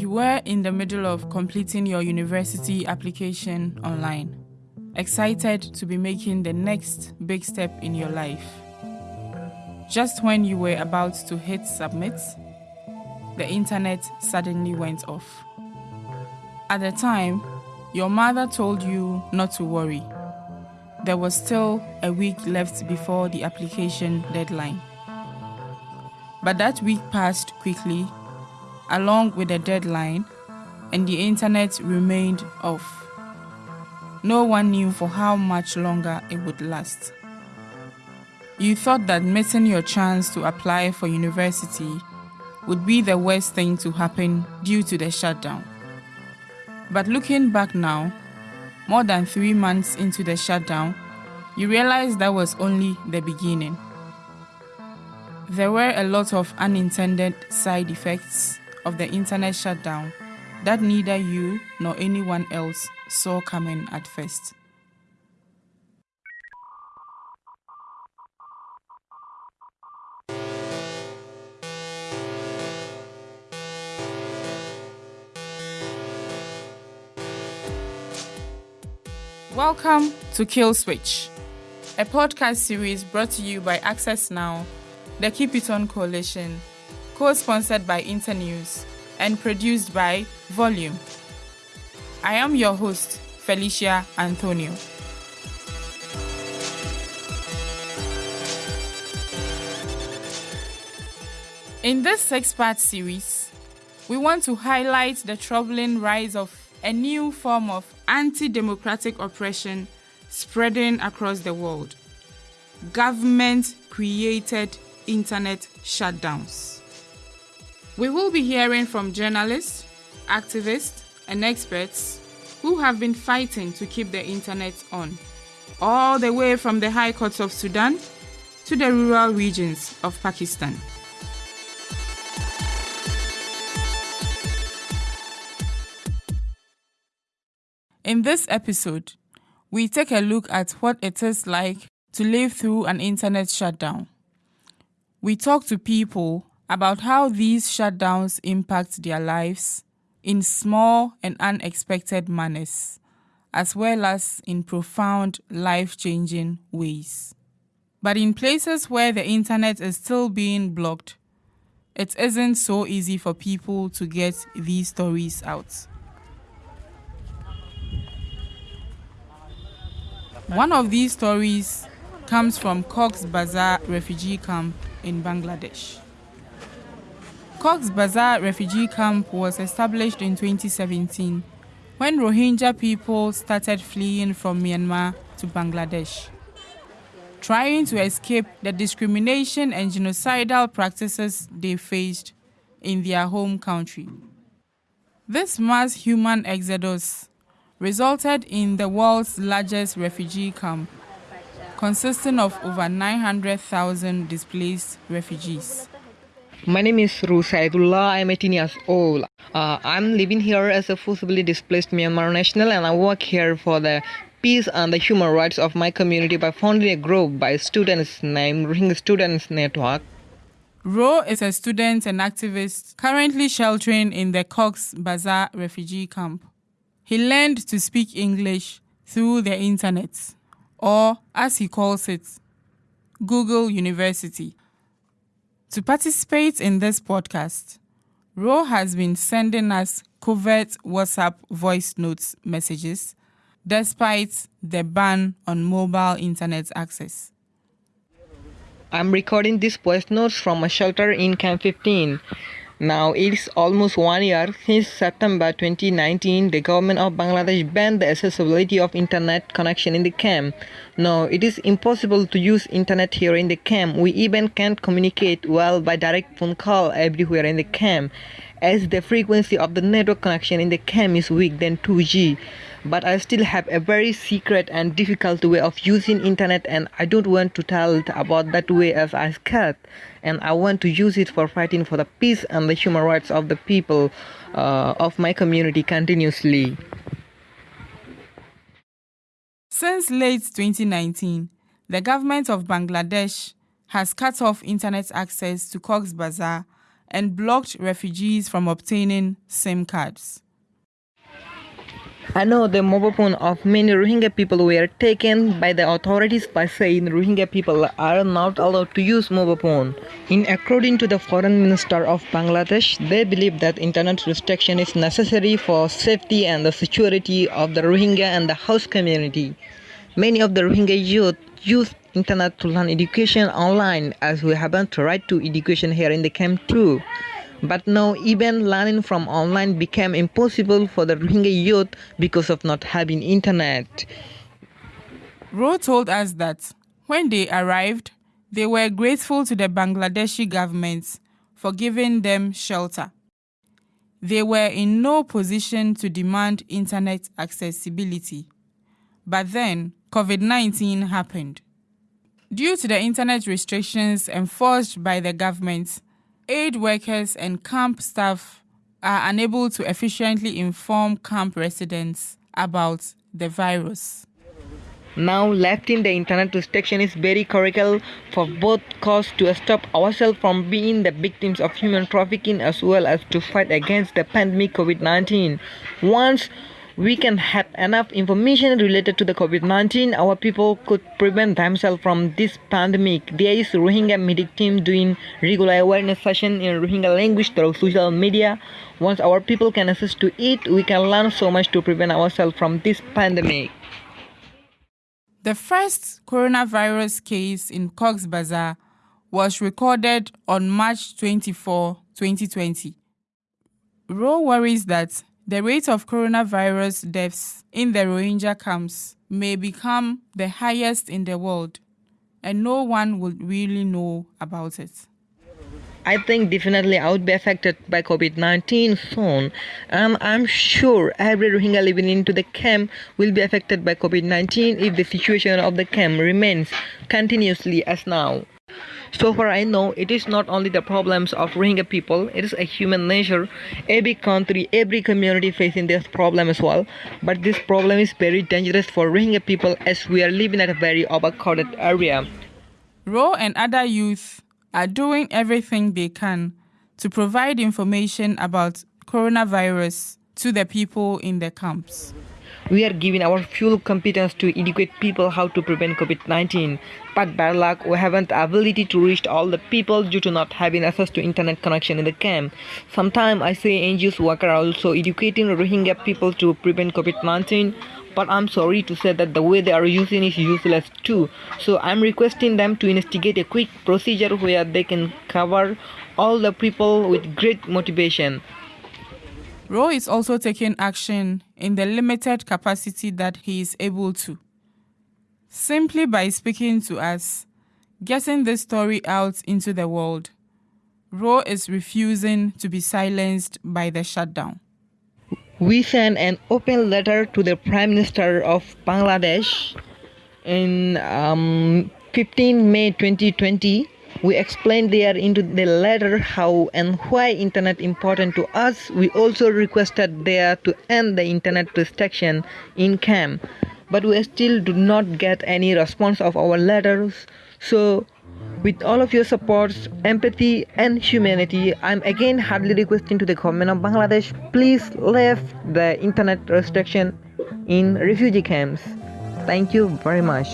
You were in the middle of completing your university application online, excited to be making the next big step in your life. Just when you were about to hit submit, the internet suddenly went off. At the time, your mother told you not to worry. There was still a week left before the application deadline. But that week passed quickly, along with the deadline, and the internet remained off. No one knew for how much longer it would last. You thought that missing your chance to apply for university would be the worst thing to happen due to the shutdown. But looking back now, more than three months into the shutdown, you realize that was only the beginning. There were a lot of unintended side effects of the internet shutdown that neither you nor anyone else saw coming at first. Welcome to Kill Switch, a podcast series brought to you by Access Now the Keep It On Coalition, co sponsored by Internews and produced by Volume. I am your host, Felicia Anthonio. In this six part series, we want to highlight the troubling rise of a new form of anti democratic oppression spreading across the world government created internet shutdowns. We will be hearing from journalists, activists, and experts who have been fighting to keep the internet on, all the way from the high courts of Sudan to the rural regions of Pakistan. In this episode, we take a look at what it is like to live through an internet shutdown we talk to people about how these shutdowns impact their lives in small and unexpected manners, as well as in profound, life changing ways. But in places where the internet is still being blocked, it isn't so easy for people to get these stories out. One of these stories comes from Cox's Bazar refugee camp in Bangladesh. Cox's Bazar refugee camp was established in 2017 when Rohingya people started fleeing from Myanmar to Bangladesh, trying to escape the discrimination and genocidal practices they faced in their home country. This mass human exodus resulted in the world's largest refugee camp consisting of over 900,000 displaced refugees. My name is Rusaidullah. I'm 18 years old. Uh, I'm living here as a forcibly displaced Myanmar national and I work here for the peace and the human rights of my community by founding a group by students named Rohingya Students Network. Ro is a student and activist currently sheltering in the Cox's Bazar refugee camp. He learned to speak English through the internet or as he calls it, Google University. To participate in this podcast, Ro has been sending us covert WhatsApp voice notes messages despite the ban on mobile internet access. I'm recording these voice notes from a shelter in Camp 15. Now it's almost one year since September 2019 the government of Bangladesh banned the accessibility of internet connection in the camp. Now it is impossible to use internet here in the camp. We even can't communicate well by direct phone call everywhere in the camp as the frequency of the network connection in the camp is weak than 2G but I still have a very secret and difficult way of using internet and I don't want to tell about that way as I scared and I want to use it for fighting for the peace and the human rights of the people uh, of my community continuously. Since late 2019, the government of Bangladesh has cut off internet access to Cox's Bazar and blocked refugees from obtaining SIM cards. I know the mobile phone of many Rohingya people were taken by the authorities by saying Rohingya people are not allowed to use mobile phone. In according to the foreign minister of Bangladesh, they believe that internet restriction is necessary for safety and the security of the Rohingya and the host community. Many of the Rohingya youth use internet to learn education online as we haven't right to education here in the camp too. But now even learning from online became impossible for the Rohingya youth because of not having internet. Ro told us that when they arrived, they were grateful to the Bangladeshi government for giving them shelter. They were in no position to demand internet accessibility. But then COVID 19 happened. Due to the internet restrictions enforced by the government, aid workers and camp staff are unable to efficiently inform camp residents about the virus. Now, lifting the internet restriction is very critical for both cause to stop ourselves from being the victims of human trafficking as well as to fight against the pandemic COVID-19. Once we can have enough information related to the COVID-19, our people could prevent themselves from this pandemic. There is Rohingya medic team doing regular awareness session in Rohingya language through social media. Once our people can access to it, we can learn so much to prevent ourselves from this pandemic. The first coronavirus case in Cox's Bazar was recorded on March 24, 2020. Ro worries that the rate of coronavirus deaths in the Rohingya camps may become the highest in the world, and no one will really know about it. I think definitely I would be affected by COVID-19 soon. Um, I'm sure every Rohingya living into the camp will be affected by COVID-19 if the situation of the camp remains continuously as now. So far I know it is not only the problems of Rohingya people, it is a human nature. Every country, every community facing this problem as well. But this problem is very dangerous for Rohingya people as we are living at a very overcrowded area. Ro and other youth are doing everything they can to provide information about coronavirus to the people in the camps. We are giving our full competence to educate people how to prevent COVID-19. But bad luck, we haven't the ability to reach all the people due to not having access to internet connection in the camp. Sometimes I see NGOs work are also educating Rohingya people to prevent COVID-19 but I'm sorry to say that the way they are using is useless too. So I'm requesting them to investigate a quick procedure where they can cover all the people with great motivation. Ro is also taking action in the limited capacity that he is able to. Simply by speaking to us, getting this story out into the world, Ro is refusing to be silenced by the shutdown. We sent an open letter to the Prime Minister of Bangladesh in um, 15 May 2020 we explained there into the letter how and why internet important to us. We also requested there to end the internet restriction in camp, but we still do not get any response of our letters. So with all of your supports, empathy and humanity, I'm again hardly requesting to the government of Bangladesh, please lift the internet restriction in refugee camps. Thank you very much.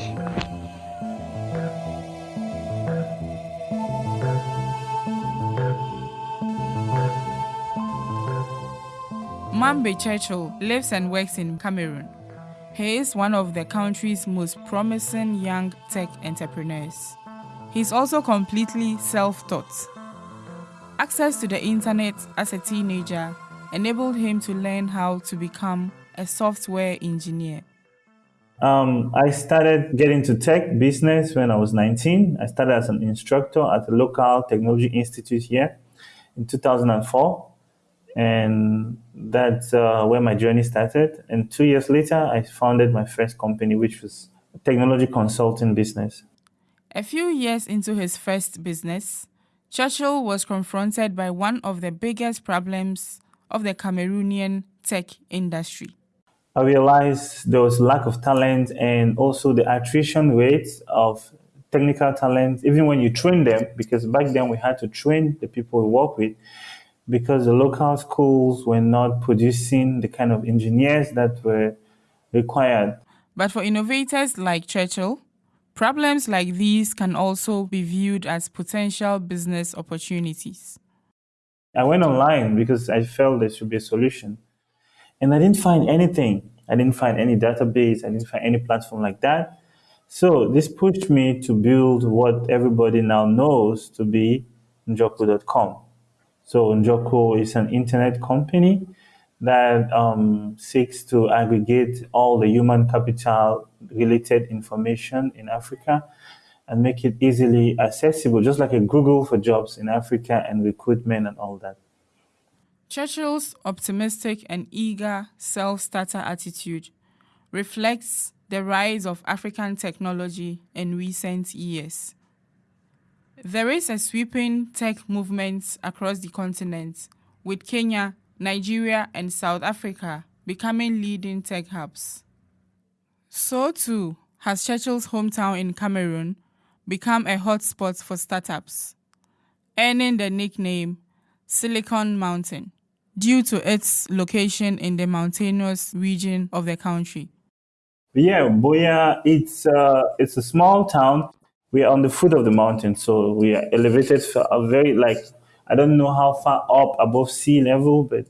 Mambe Churchill lives and works in Cameroon. He is one of the country's most promising young tech entrepreneurs. He's also completely self taught. Access to the internet as a teenager enabled him to learn how to become a software engineer. Um, I started getting to tech business when I was 19. I started as an instructor at a local technology institute here in 2004 and that's uh, where my journey started. And two years later, I founded my first company, which was a technology consulting business. A few years into his first business, Churchill was confronted by one of the biggest problems of the Cameroonian tech industry. I realized there was lack of talent and also the attrition rates of technical talent, even when you train them, because back then we had to train the people we work with, because the local schools were not producing the kind of engineers that were required. But for innovators like Churchill, problems like these can also be viewed as potential business opportunities. I went online because I felt there should be a solution. And I didn't find anything. I didn't find any database. I didn't find any platform like that. So this pushed me to build what everybody now knows to be Njorku.com. So Njorku is an internet company that um, seeks to aggregate all the human capital related information in Africa and make it easily accessible, just like a Google for jobs in Africa and recruitment and all that. Churchill's optimistic and eager self starter attitude reflects the rise of African technology in recent years. There is a sweeping tech movement across the continent, with Kenya, Nigeria, and South Africa becoming leading tech hubs. So too has Churchill's hometown in Cameroon become a hotspot for startups, earning the nickname Silicon Mountain due to its location in the mountainous region of the country. Yeah, Buea, it's uh, it's a small town. We are on the foot of the mountain, so we are elevated a very like I don't know how far up above sea level, but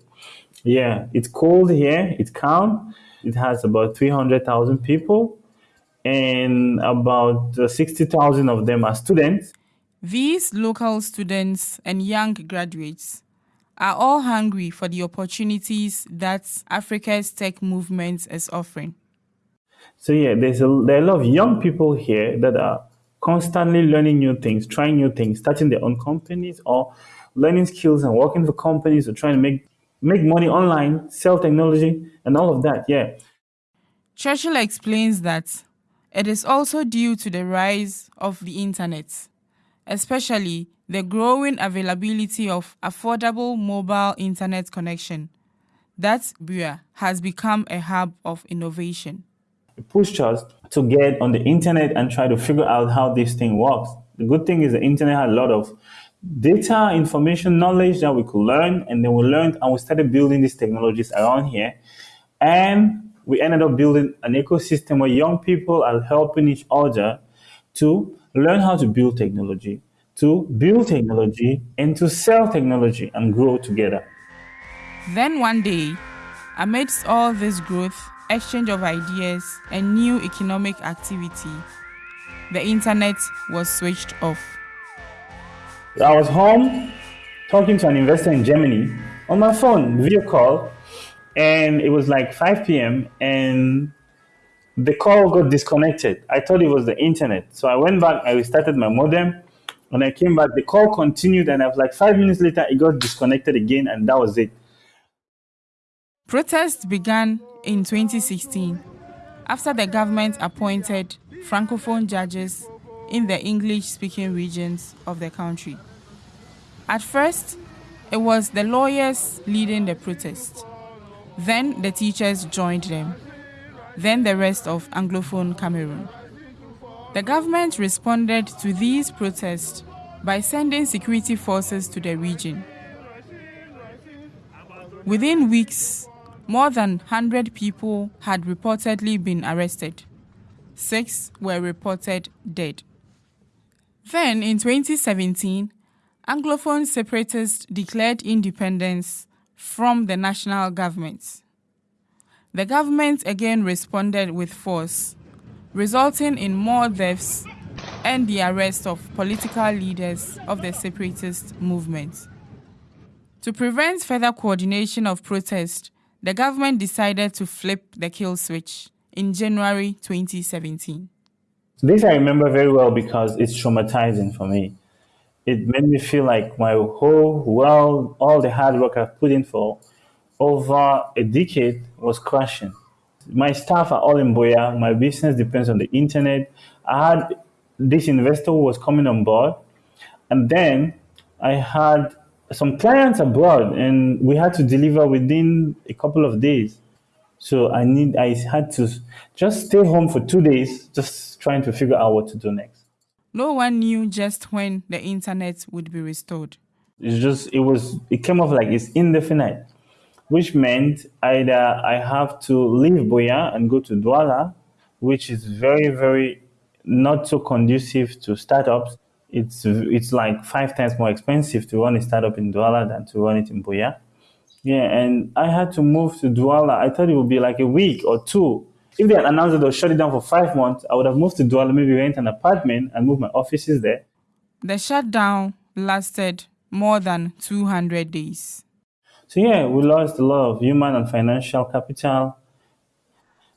yeah, it's cold here. It's calm. It has about three hundred thousand people, and about uh, sixty thousand of them are students. These local students and young graduates are all hungry for the opportunities that Africa's tech movement is offering. So yeah, there's a, there are a lot of young people here that are constantly learning new things, trying new things, starting their own companies or learning skills and working for companies or trying to make make money online, sell technology and all of that. Yeah. Churchill explains that it is also due to the rise of the internet, especially the growing availability of affordable mobile internet connection, that Buea has become a hub of innovation. Pushed us to get on the internet and try to figure out how this thing works. The good thing is the internet had a lot of data, information, knowledge that we could learn, and then we learned and we started building these technologies around here. And we ended up building an ecosystem where young people are helping each other to learn how to build technology, to build technology and to sell technology and grow together. Then one day, amidst all this growth, exchange of ideas, and new economic activity, the internet was switched off. I was home talking to an investor in Germany on my phone, video call, and it was like 5 p.m. and the call got disconnected. I thought it was the internet. So I went back, I restarted my modem, when I came back, the call continued, and I was like five minutes later, it got disconnected again, and that was it. Protests began in 2016 after the government appointed francophone judges in the English speaking regions of the country. At first, it was the lawyers leading the protest. Then the teachers joined them. Then the rest of Anglophone Cameroon. The government responded to these protests by sending security forces to the region. Within weeks, more than 100 people had reportedly been arrested. Six were reported dead. Then, in 2017, Anglophone separatists declared independence from the national government. The government again responded with force resulting in more deaths and the arrest of political leaders of the separatist movement. To prevent further coordination of protest, the government decided to flip the kill switch in January 2017. This I remember very well because it's traumatizing for me. It made me feel like my whole world, all the hard work I've put in for over a decade was crashing my staff are all in Buea. My business depends on the internet. I had this investor who was coming on board, and then I had some clients abroad, and we had to deliver within a couple of days. So I need I had to just stay home for two days, just trying to figure out what to do next. No one knew just when the internet would be restored. It's just it was it came off like it's indefinite, which meant either I have to leave Buea and go to Douala, which is very very not so conducive to startups. It's it's like five times more expensive to run a startup in Douala than to run it in Buea. Yeah, and I had to move to Douala. I thought it would be like a week or two. If they had announced that they'll shut it down for five months, I would have moved to Douala, maybe rent an apartment and move my offices there. The shutdown lasted more than 200 days. So yeah, we lost a lot of human and financial capital.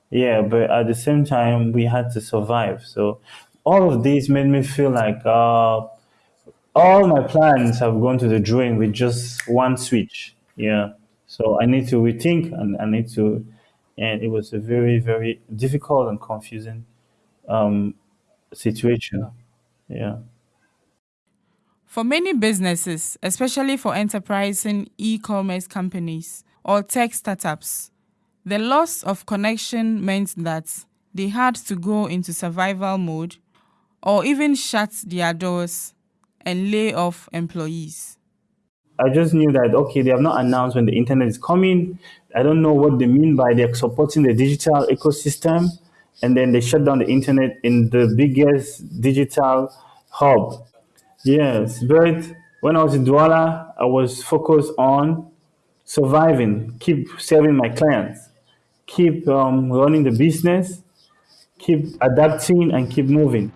Yeah, but at the same time, we had to survive. So all of this made me feel like uh, all my plans have gone to the drain with just one switch. Yeah. So I need to rethink and I need to, and it was a very, very difficult and confusing um, situation. Yeah. For many businesses, especially for enterprising e commerce companies or tech startups, the loss of connection meant that they had to go into survival mode or even shut their doors and lay off employees. I just knew that, okay, they have not announced when the internet is coming. I don't know what they mean by they're supporting the digital ecosystem. And then they shut down the internet in the biggest digital hub Yes, but when I was in Douala, I was focused on surviving, keep serving my clients, keep um, running the business, keep adapting, and keep moving.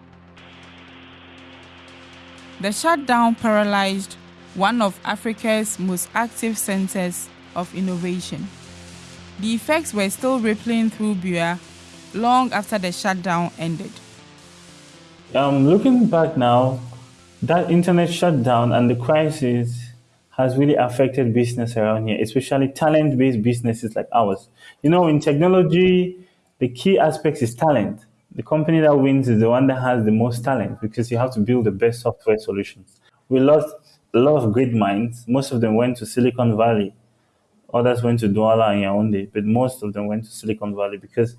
The shutdown paralyzed one of Africa's most active centers of innovation. The effects were still rippling through Buea long after the shutdown ended. Um, looking back now, that internet shutdown and the crisis has really affected business around here, especially talent based businesses like ours. You know, in technology, the key aspect is talent. The company that wins is the one that has the most talent because you have to build the best software solutions. We lost a lot of great minds. Most of them went to Silicon Valley. Others went to Douala and Yaoundé, but most of them went to Silicon Valley because,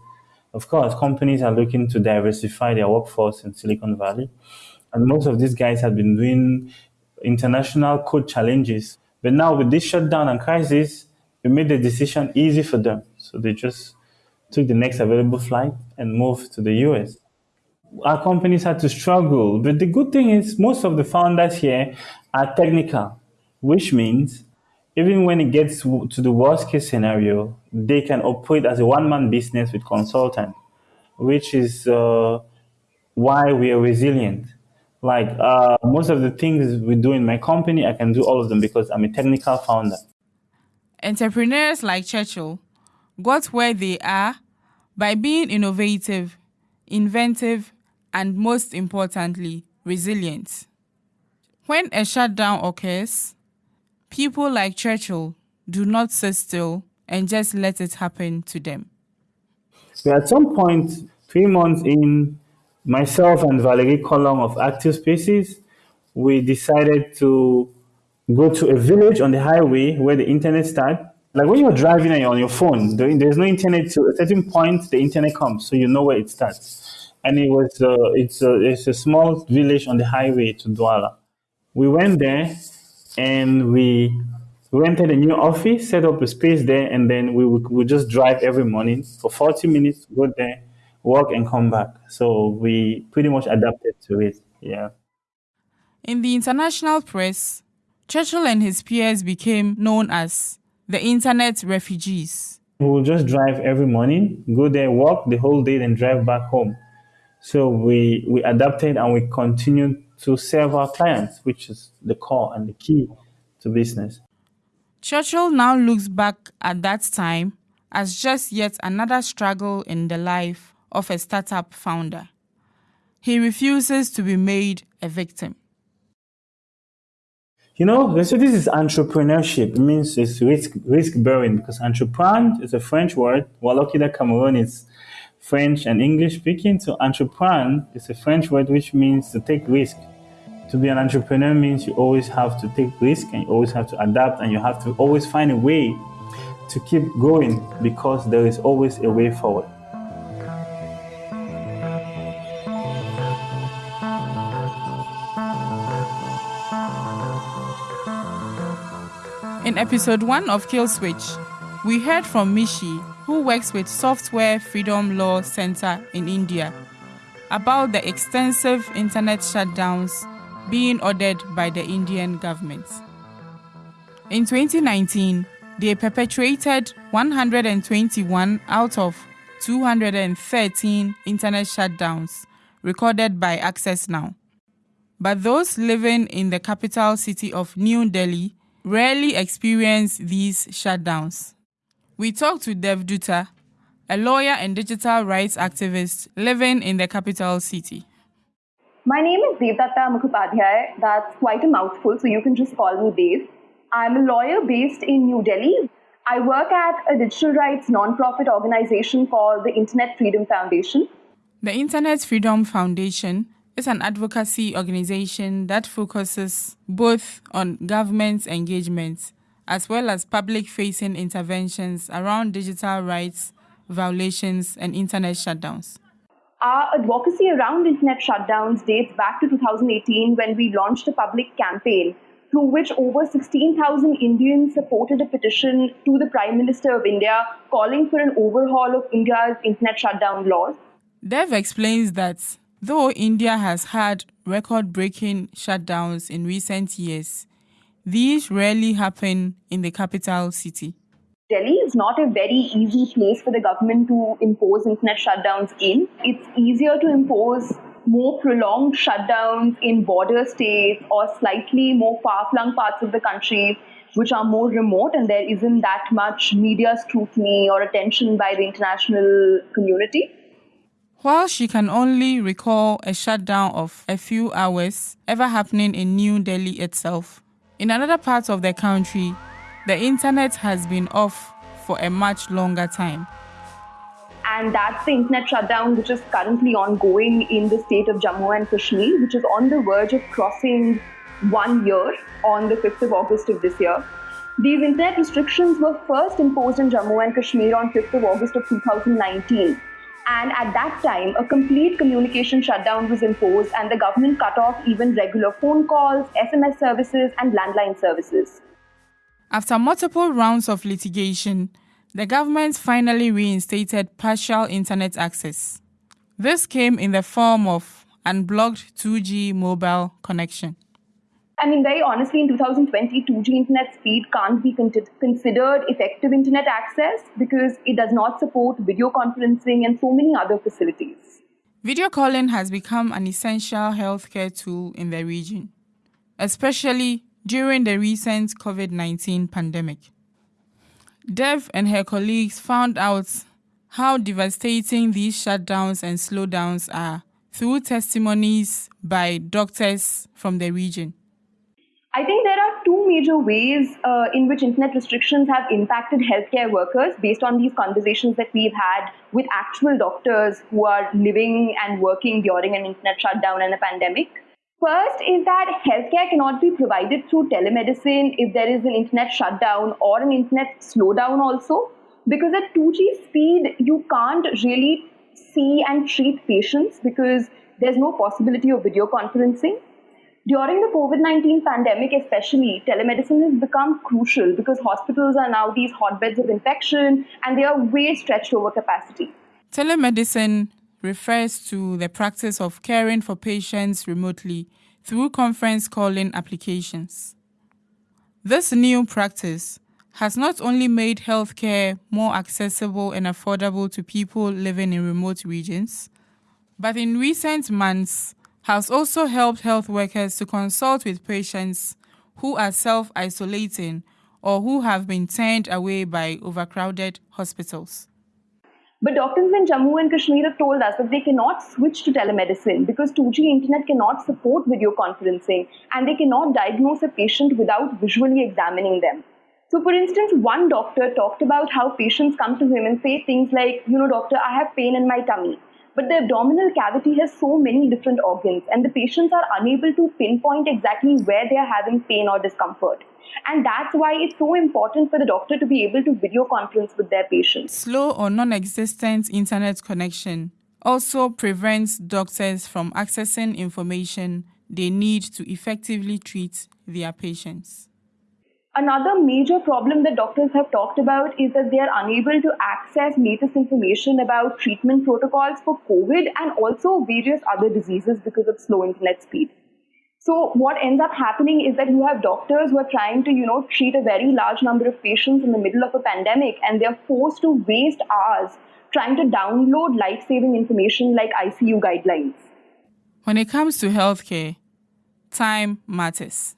of course, companies are looking to diversify their workforce in Silicon Valley. And most of these guys have been doing international code challenges. But now with this shutdown and crisis, we made the decision easy for them. So they just took the next available flight and moved to the US. Our companies had to struggle. But the good thing is most of the founders here are technical, which means even when it gets to the worst case scenario, they can operate as a one man business with consultant, which is uh, why we are resilient. Like uh, most of the things we do in my company, I can do all of them because I'm a technical founder. Entrepreneurs like Churchill got where they are by being innovative, inventive, and most importantly, resilient. When a shutdown occurs, people like Churchill do not sit still and just let it happen to them. So at some point, three months in, myself and Valerie Colong of ActivSpaces, we decided to go to a village on the highway where the internet starts. Like when you're driving on your phone, there's no internet. To a certain point, the internet comes, so you know where it starts. And it was uh, it's a, it's a small village on the highway to Douala. We went there, and we rented a new office, set up a space there, and then we would, we just drive every morning for 40 minutes, go there, work and come back. So we pretty much adapted to it. Yeah. In the international press, Churchill and his peers became known as the internet refugees. We will just drive every morning, go there, work the whole day, then drive back home. So we, we adapted and we continued to serve our clients, which is the core and the key to business. Churchill now looks back at that time as just yet another struggle in the life of a startup founder. He refuses to be made a victim. You know, so this is entrepreneurship. It means it's risk risk bearing because entrepreneur is a French word. While that Cameroon is French and English speaking, so entrepreneur is a French word which means to take risk. To be an entrepreneur means you always have to take risk and you always have to adapt and you have to always find a way to keep going because there is always a way forward. In episode 1 of Kill Switch, we heard from Mishi, who works with Software Freedom Law Center in India, about the extensive internet shutdowns being ordered by the Indian government. In 2019, they perpetrated 121 out of 213 internet shutdowns recorded by Access Now. But those living in the capital city of New Delhi rarely experience these shutdowns. We talked to Dev Dutta, a lawyer and digital rights activist living in the capital city. My name is Devdatta Mukhopadhyay. That's quite a mouthful, so you can just call me Dev. I'm a lawyer based in New Delhi. I work at a digital rights non-profit organization called the Internet Freedom Foundation. The Internet Freedom Foundation is an advocacy organization that focuses both on government engagement as well as public facing interventions around digital rights violations and internet shutdowns. Our advocacy around internet shutdowns dates back to 2018 when we launched a public campaign through which over 16,000 Indians supported a petition to the Prime Minister of India calling for an overhaul of India's internet shutdown laws. Dev explains that though India has had record breaking shutdowns in recent years, these rarely happen in the capital city. Delhi is not a very easy place for the government to impose internet shutdowns in. It's easier to impose more prolonged shutdowns in border states or slightly more far flung parts of the country which are more remote and there isn't that much media scrutiny or attention by the international community. While she can only recall a shutdown of a few hours ever happening in New Delhi itself, in another part of the country, the internet has been off for a much longer time. And that's the internet shutdown which is currently ongoing in the state of Jammu and Kashmir, which is on the verge of crossing one year on the 5th of August of this year. These internet restrictions were first imposed in Jammu and Kashmir on 5th of August of 2019 and at that time, a complete communication shutdown was imposed, and the government cut off even regular phone calls, SMS services, and landline services. After multiple rounds of litigation, the government finally reinstated partial internet access. This came in the form of unblocked 2G mobile connection. I mean, very honestly, in 2020, 2G internet speed can't be con- considered effective internet access because it does not support video conferencing and so many other facilities. Video calling has become an essential healthcare tool in the region, especially during the recent COVID 19 pandemic. Dev and her colleagues found out how devastating these shutdowns and slowdowns are through testimonies by doctors from the region. I think there are two major ways uh, in which internet restrictions have impacted healthcare workers based on these conversations that we've had with actual doctors who are living and working during an internet shutdown and a pandemic. First is that healthcare cannot be provided through telemedicine if there is an internet shutdown or an internet slowdown also. Because at 2G speed, you can't really see and treat patients because there's no possibility of video conferencing. During the COVID 19 pandemic, especially, telemedicine has become crucial because hospitals are now these hotbeds of infection and they are way stretched over capacity. Telemedicine refers to the practice of caring for patients remotely through conference calling applications. This new practice has not only made healthcare more accessible and affordable to people living in remote regions, but in recent months, has also helped health workers to consult with patients who are self isolating or who have been turned away by overcrowded hospitals. But doctors in Jammu and Kashmir have told us that they cannot switch to telemedicine because 2G internet cannot support video conferencing and they cannot diagnose a patient without visually examining them. So, for instance, one doctor talked about how patients come to him and say things like, You know, doctor, I have pain in my tummy. But the abdominal cavity has so many different organs, and the patients are unable to pinpoint exactly where they are having pain or discomfort. And that's why it's so important for the doctor to be able to video conference with their patients. Slow or non existent internet connection also prevents doctors from accessing information they need to effectively treat their patients. Another major problem that doctors have talked about is that they are unable to access latest information about treatment protocols for COVID and also various other diseases because of slow internet speed. So what ends up happening is that you have doctors who are trying to, you know, treat a very large number of patients in the middle of a pandemic and they're forced to waste hours trying to download life-saving information like ICU guidelines. When it comes to healthcare, time matters.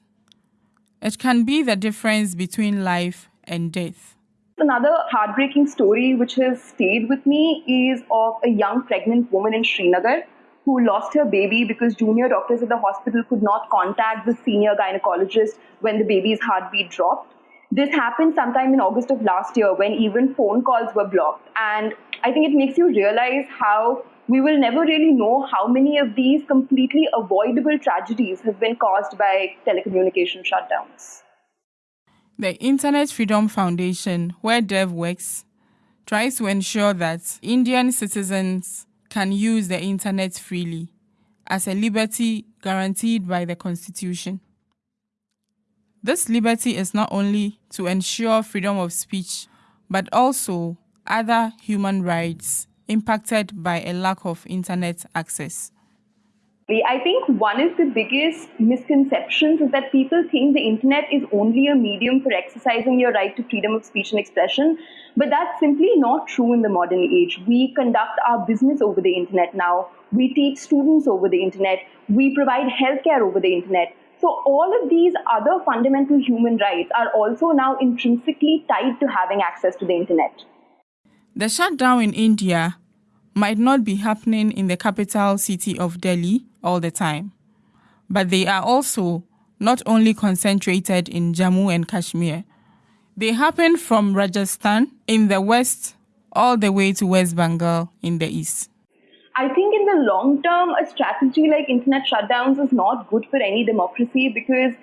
It can be the difference between life and death. Another heartbreaking story which has stayed with me is of a young pregnant woman in Srinagar who lost her baby because junior doctors at the hospital could not contact the senior gynecologist when the baby's heartbeat dropped. This happened sometime in August of last year when even phone calls were blocked. And I think it makes you realize how we will never really know how many of these completely avoidable tragedies have been caused by telecommunication shutdowns. The Internet Freedom Foundation, where Dev works, tries to ensure that Indian citizens can use the internet freely as a liberty guaranteed by the Constitution. This liberty is not only to ensure freedom of speech, but also other human rights impacted by a lack of internet access? I think one of the biggest misconceptions is that people think the internet is only a medium for exercising your right to freedom of speech and expression, but that's simply not true in the modern age. We conduct our business over the internet now, we teach students over the internet, we provide healthcare over the internet. So, all of these other fundamental human rights are also now intrinsically tied to having access to the internet. The shutdown in India might not be happening in the capital city of Delhi all the time, but they are also not only concentrated in Jammu and Kashmir. They happen from Rajasthan in the west all the way to West Bengal in the east. I think in the long term, a strategy like internet shutdowns is not good for any democracy because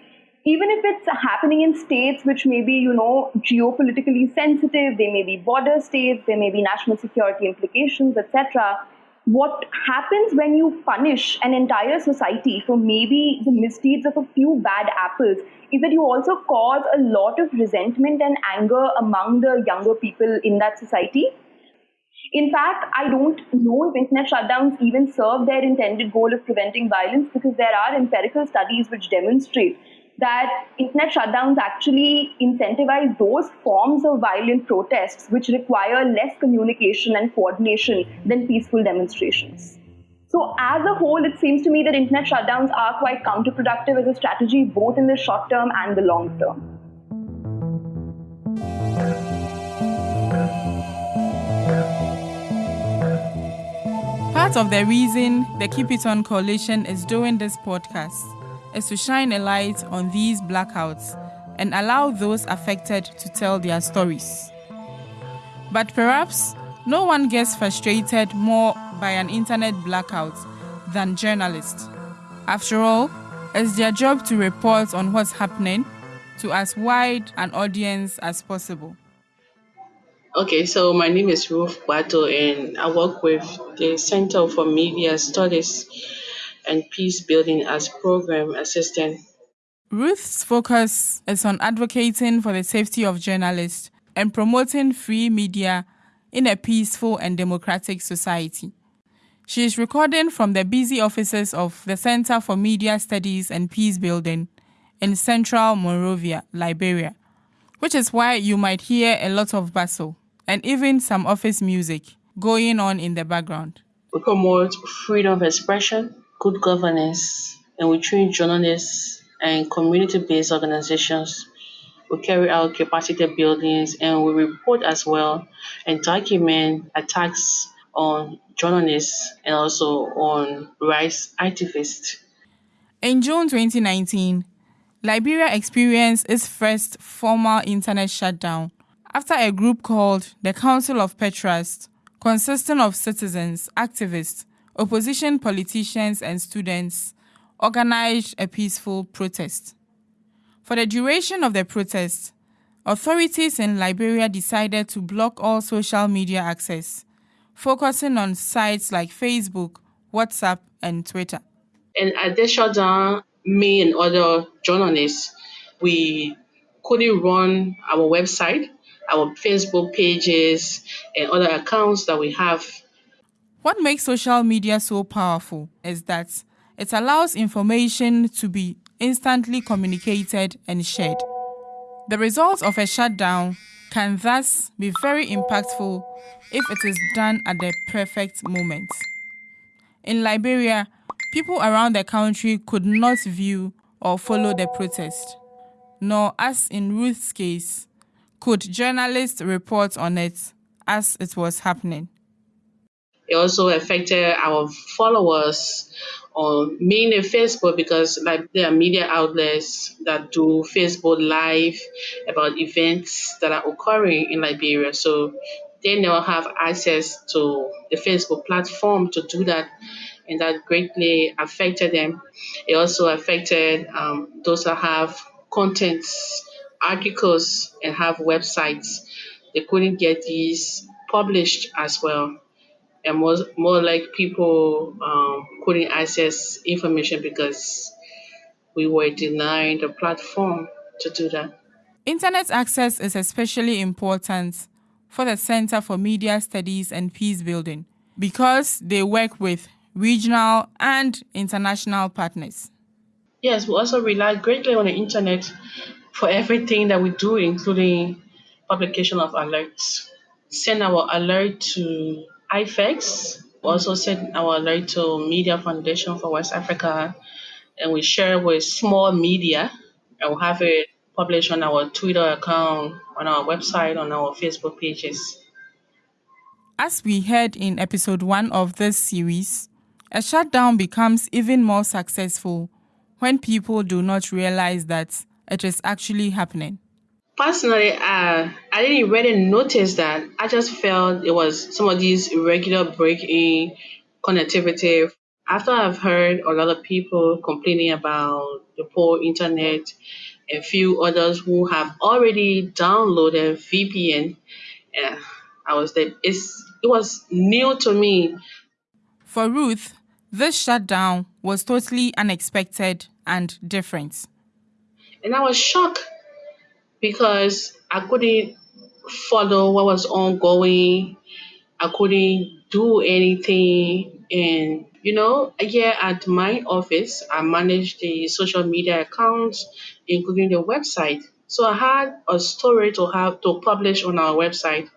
even if it's happening in states which may be, you know, geopolitically sensitive, they may be border states, there may be national security implications, etc. What happens when you punish an entire society for maybe the misdeeds of a few bad apples is that you also cause a lot of resentment and anger among the younger people in that society. In fact, I don't know if internet shutdowns even serve their intended goal of preventing violence because there are empirical studies which demonstrate that internet shutdowns actually incentivize those forms of violent protests which require less communication and coordination than peaceful demonstrations. So, as a whole, it seems to me that internet shutdowns are quite counterproductive as a strategy, both in the short term and the long term. Part of the reason the Keep It On Coalition is doing this podcast is to shine a light on these blackouts and allow those affected to tell their stories. But perhaps no one gets frustrated more by an internet blackout than journalists. After all, it's their job to report on what's happening to as wide an audience as possible. Okay, so my name is Ruth Bato, and I work with the Center for Media Studies and peace building as program assistant. Ruth's focus is on advocating for the safety of journalists and promoting free media in a peaceful and democratic society. She is recording from the busy offices of the Center for Media Studies and Peace Building in central Monrovia, Liberia, which is why you might hear a lot of bustle and even some office music going on in the background. We promote freedom of expression, good governance, and we train journalists and community-based organizations. We carry out capacity buildings and we report as well and document attacks on journalists and also on rights activists. In June 2019, Liberia experienced its first formal internet shutdown after a group called the Council of Patriots, consisting of citizens, activists, opposition politicians and students organized a peaceful protest. For the duration of the protest, authorities in Liberia decided to block all social media access, focusing on sites like Facebook, WhatsApp, and Twitter. And at this shutdown, me and other journalists, we couldn't run our website, our Facebook pages, and other accounts that we have. What makes social media so powerful is that it allows information to be instantly communicated and shared. The results of a shutdown can thus be very impactful if it is done at the perfect moment. In Liberia, people around the country could not view or follow the protest, nor, as in Ruth's case, could journalists report on it as it was happening. It also affected our followers on mainly Facebook because like there are media outlets that do Facebook live about events that are occurring in Liberia. So they now have access to the Facebook platform to do that, and that greatly affected them. It also affected um, those that have contents, articles, and have websites. They couldn't get these published as well and more, more like people um, couldn't access information because we were denied the platform to do that. Internet access is especially important for the Center for Media Studies and Peace Building because they work with regional and international partners. Yes, we also rely greatly on the internet for everything that we do, including publication of alerts. Send our alert to IFEX. We also send our alert to Media Foundation for West Africa, and we share with small media, and we have it published on our Twitter account, on our website, on our Facebook pages. As we heard in episode one of this series, a shutdown becomes even more successful when people do not realize that it is actually happening. Personally, uh, I didn't really notice that. I just felt it was some of these irregular break-in connectivity. After I've heard a lot of people complaining about the poor internet, a few others who have already downloaded VPN, uh, I was there. It's it was new to me. For Ruth, this shutdown was totally unexpected and different. And I was shocked because I couldn't follow what was ongoing. I couldn't do anything. And, you know, here at my office, I manage the social media accounts, including the website. So I had a story to have to publish on our website,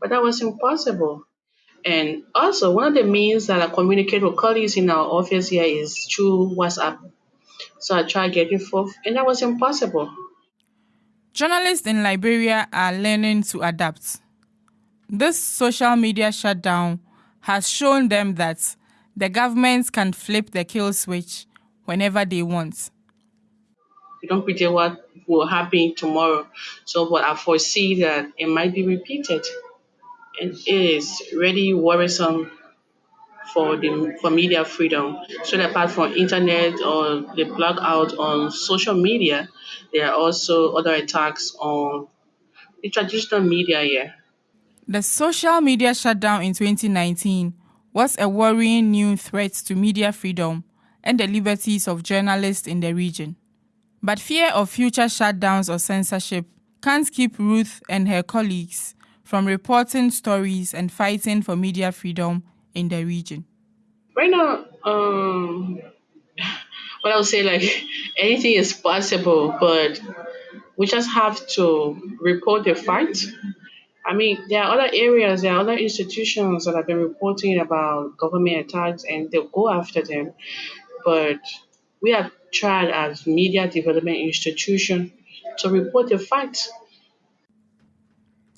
but that was impossible. And also, one of the means that I communicate with colleagues in our office here is through WhatsApp. So I tried getting forth, and that was impossible. Journalists in Liberia are learning to adapt. This social media shutdown has shown them that the governments can flip the kill switch whenever they want. We don't predict what will happen tomorrow, so but I foresee that it might be repeated. And it is really worrisome for the for media freedom. So apart from internet or the blackout on social media, there are also other attacks on the traditional media here. The social media shutdown in 2019 was a worrying new threat to media freedom and the liberties of journalists in the region. But fear of future shutdowns or censorship can't keep Ruth and her colleagues from reporting stories and fighting for media freedom in the region. Right now, um, what I would say, like anything is possible, but we just have to report the fact. I mean, there are other areas, there are other institutions that have been reporting about government attacks and they'll go after them. But we have tried as media development institution to report the facts.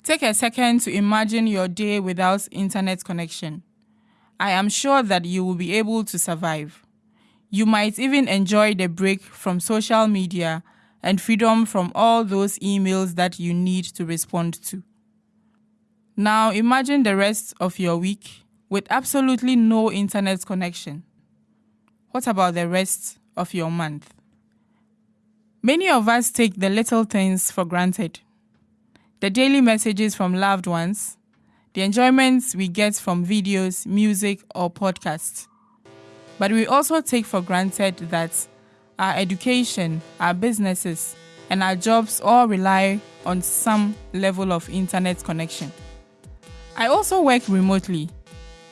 Take a second to imagine your day without internet connection. I am sure that you will be able to survive. You might even enjoy the break from social media and freedom from all those emails that you need to respond to. Now imagine the rest of your week with absolutely no internet connection. What about the rest of your month? Many of us take the little things for granted. The daily messages from loved ones, the enjoyments we get from videos, music, or podcasts. But we also take for granted that our education, our businesses, and our jobs all rely on some level of internet connection. I also work remotely,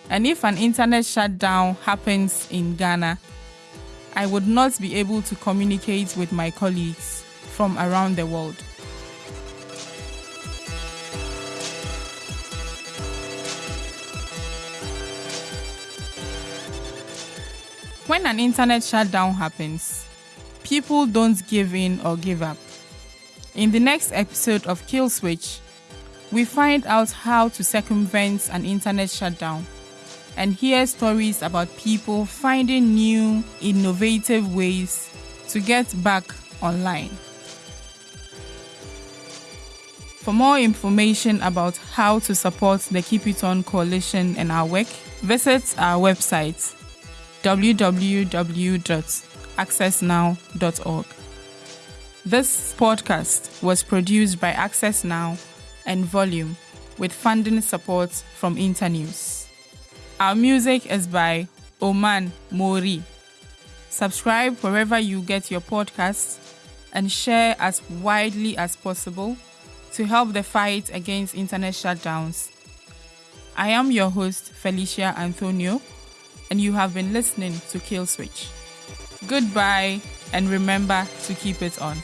and if an internet shutdown happens in Ghana, I would not be able to communicate with my colleagues from around the world. When an internet shutdown happens, people don't give in or give up. In the next episode of Kill Switch, we find out how to circumvent an internet shutdown and hear stories about people finding new, innovative ways to get back online. For more information about how to support the Keep It On Coalition and our work, visit our website www.accessnow.org. This podcast was produced by Access Now and Volume with funding support from Internews. Our music is by Oman Mori. Subscribe wherever you get your podcasts and share as widely as possible to help the fight against internet shutdowns. I am your host, Felicia Anthonio, and you have been listening to Kill Switch. Goodbye, and remember to keep it on.